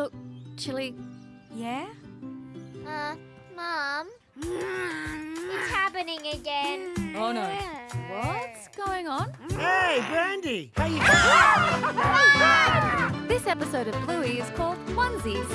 Look, Chilli. Yeah? Uh, Mom. It's happening again. Oh no. What's going on? Hey, Brandy! How you This episode of Bluey is called Onesies.